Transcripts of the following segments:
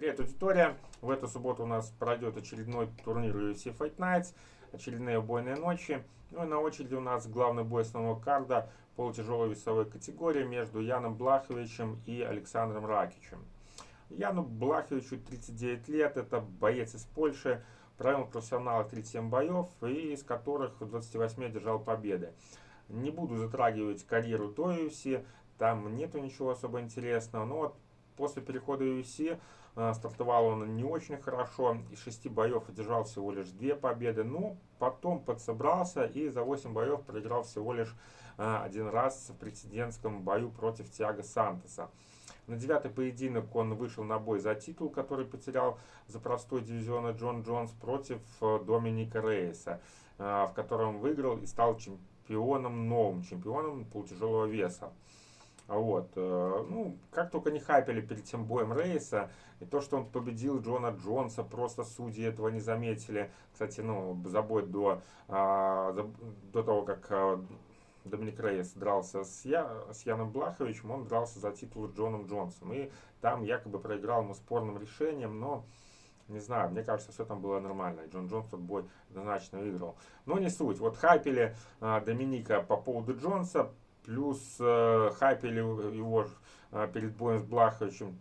Привет, аудитория! В эту субботу у нас пройдет очередной турнир UFC Fight Nights, очередные убойные ночи. Ну и на очереди у нас главный бой основного карда полутяжелой весовой категории между Яном Блаховичем и Александром Ракичем. Яну Блаховичу 39 лет, это боец из Польши, провел профессионала 37 боев, и из которых в 28 одержал победы. Не буду затрагивать карьеру до UFC, там нету ничего особо интересного, но вот после перехода UFC э, стартовал он не очень хорошо, из шести боев одержал всего лишь две победы, но потом подсобрался и за 8 боев проиграл всего лишь э, один раз в прецедентском бою против Тиаго Сантоса. На девятый поединок он вышел на бой за титул, который потерял за простой дивизиона Джон Джонс против э, Доминика Рейса, в котором выиграл и стал чемпионом, новым чемпионом полутяжелого веса. Вот. Э, ну, как только не хайпели перед тем боем Рейса, и то, что он победил Джона Джонса, просто судьи этого не заметили. Кстати, ну, за бой до, а, до того, как а, Доминик Рейс дрался с, Я, с Яном Блаховичем, он дрался за титул Джоном Джонсом. И там якобы проиграл ему спорным решением, но не знаю, мне кажется, все там было нормально. Джон Джонс тот бой однозначно выиграл. Но не суть. Вот хайпели а, Доминика по поводу Джонса, Плюс э, хайпели его э, перед боем с Блаховичем,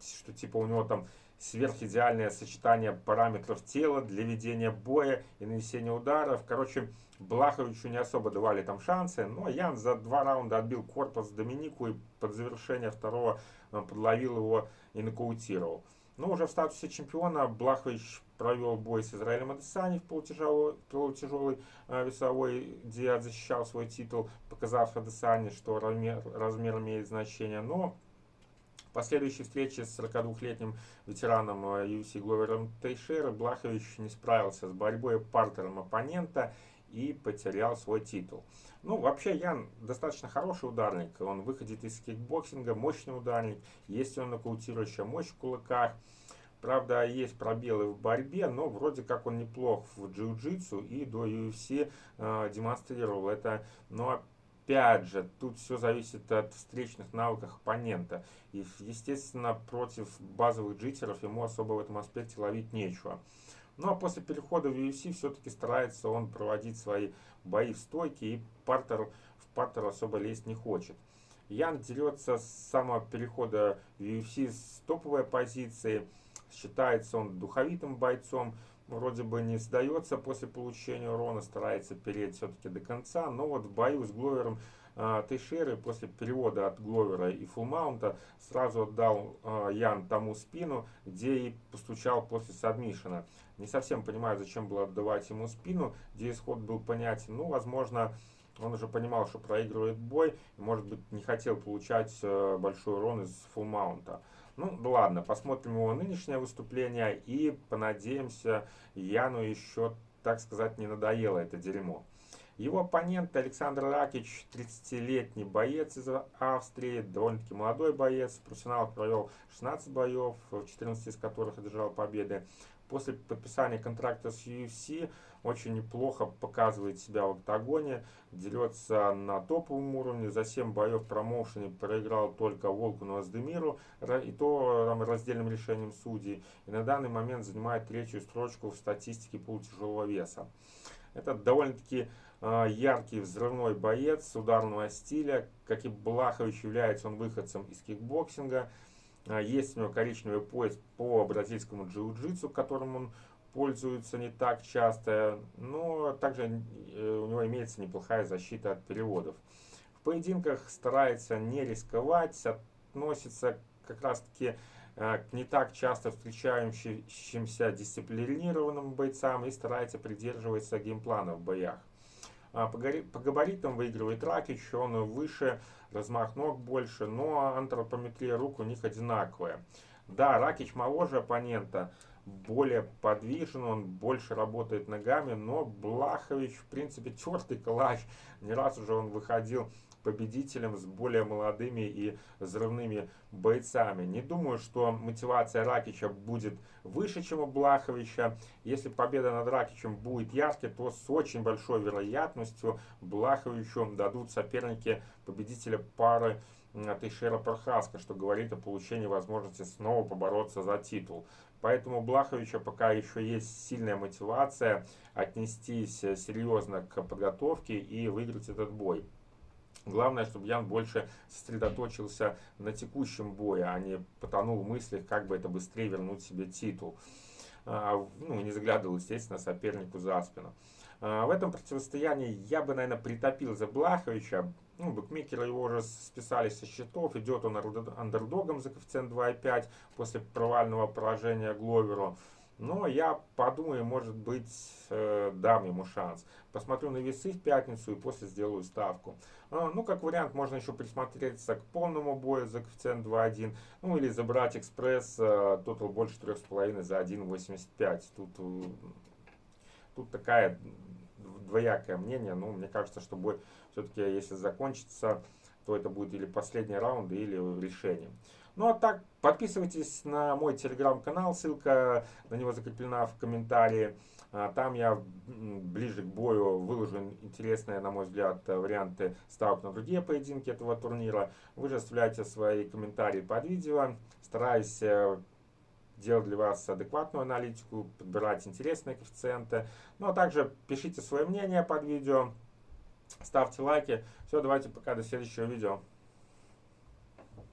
что типа у него там сверхидеальное сочетание параметров тела для ведения боя и нанесения ударов. Короче, Блаховичу не особо давали там шансы, но Ян за два раунда отбил корпус Доминику и под завершение второго э, подловил его и нокаутировал. Но уже в статусе чемпиона Блахович провел бой с Израилем Адесани в полутяжелой, полутяжелой э, весовой, где защищал свой титул, показав Адесани, что размер, размер имеет значение. Но последующей встрече с 42-летним ветераном UFC Гловером Тейшера Блахович не справился с борьбой партером оппонента и потерял свой титул. Ну, вообще, Ян достаточно хороший ударник. Он выходит из кикбоксинга, мощный ударник. Есть он нокаутирующая мощь в кулаках. Правда, есть пробелы в борьбе, но вроде как он неплох в джиу-джитсу и до UFC э, демонстрировал это. Но опять же, тут все зависит от встречных навыков оппонента. И, естественно, против базовых джитеров ему особо в этом аспекте ловить нечего. Ну а после перехода в UFC все-таки старается он проводить свои бои в стойке и партер, в партер особо лезть не хочет. Ян дерется с самого перехода в UFC с топовой позиции. Считается он духовитым бойцом. Вроде бы не сдается после получения урона, старается переть все-таки до конца. Но вот в бою с Гловером э, Тейшеры после перевода от Гловера и фулмаунта сразу отдал э, Ян тому спину, где и постучал после сабмишена. Не совсем понимаю, зачем было отдавать ему спину, где исход был понятен. Ну, возможно, он уже понимал, что проигрывает бой, и, может быть, не хотел получать э, большой урон из фулмаунта. Ну, ладно, посмотрим его нынешнее выступление и понадеемся, Яну еще, так сказать, не надоело это дерьмо. Его оппонент Александр Ракич, 30-летний боец из Австрии, довольно-таки молодой боец, профессионал провел 16 боев, 14 из которых одержал победы после подписания контракта с UFC очень неплохо показывает себя в октагоне, дерется на топовом уровне, за 7 боев промоушене проиграл только Волку Аздемиру, и то там, раздельным решением судей, и на данный момент занимает третью строчку в статистике полутяжелого веса. Это довольно-таки э, яркий взрывной боец ударного стиля, как и Блахович является он выходцем из кикбоксинга, а, есть у него коричневый пояс по бразильскому джиу-джитсу, которым он пользуется не так часто, но также э, у него имеется неплохая защита от переводов. В поединках старается не рисковать, относится как раз таки э, к не так часто встречающимся дисциплинированным бойцам и старается придерживаться геймплана в боях. А, по габаритам выигрывает Ракич, он выше, размах ног больше, но антропометрия рук у них одинаковая. Да, Ракич моложе оппонента, более подвижен, он больше работает ногами, но Блахович, в принципе, тертый калач. Не раз уже он выходил победителем с более молодыми и взрывными бойцами. Не думаю, что мотивация Ракича будет выше, чем у Блаховича. Если победа над Ракичем будет яркой, то с очень большой вероятностью Блаховичу дадут соперники победителя пары Тейшера Прохаска, что говорит о получении возможности снова побороться за титул. Поэтому у Блаховича пока еще есть сильная мотивация отнестись э, серьезно к подготовке и выиграть этот бой. Главное, чтобы Ян больше сосредоточился на текущем бое, а не потонул в мыслях, как бы это быстрее вернуть себе титул. А, ну, не заглядывал, естественно, сопернику за спину. А, в этом противостоянии я бы, наверное, притопил за Блаховича. Ну, букмекеры его уже списали со счетов. Идет он андердогом за коэффициент 2,5 после провального поражения Гловеру. Но я подумаю, может быть, э, дам ему шанс. Посмотрю на весы в пятницу и после сделаю ставку. А, ну, как вариант, можно еще присмотреться к полному бою за коэффициент 2.1. Ну, или забрать экспресс, э, тотал больше 3,5 за 1.85. Тут, э, тут такая двоякое мнение. Ну, мне кажется, что бой все-таки, если закончится, то это будет или последний раунд, или решение. Ну а так, подписывайтесь на мой телеграм-канал, ссылка на него закреплена в комментарии. А, там я ближе к бою выложу интересные, на мой взгляд, варианты ставок на другие поединки этого турнира. Вы же оставляйте свои комментарии под видео. Стараюсь э, делать для вас адекватную аналитику, подбирать интересные коэффициенты. Ну а также пишите свое мнение под видео, ставьте лайки. Все, давайте пока, до следующего видео.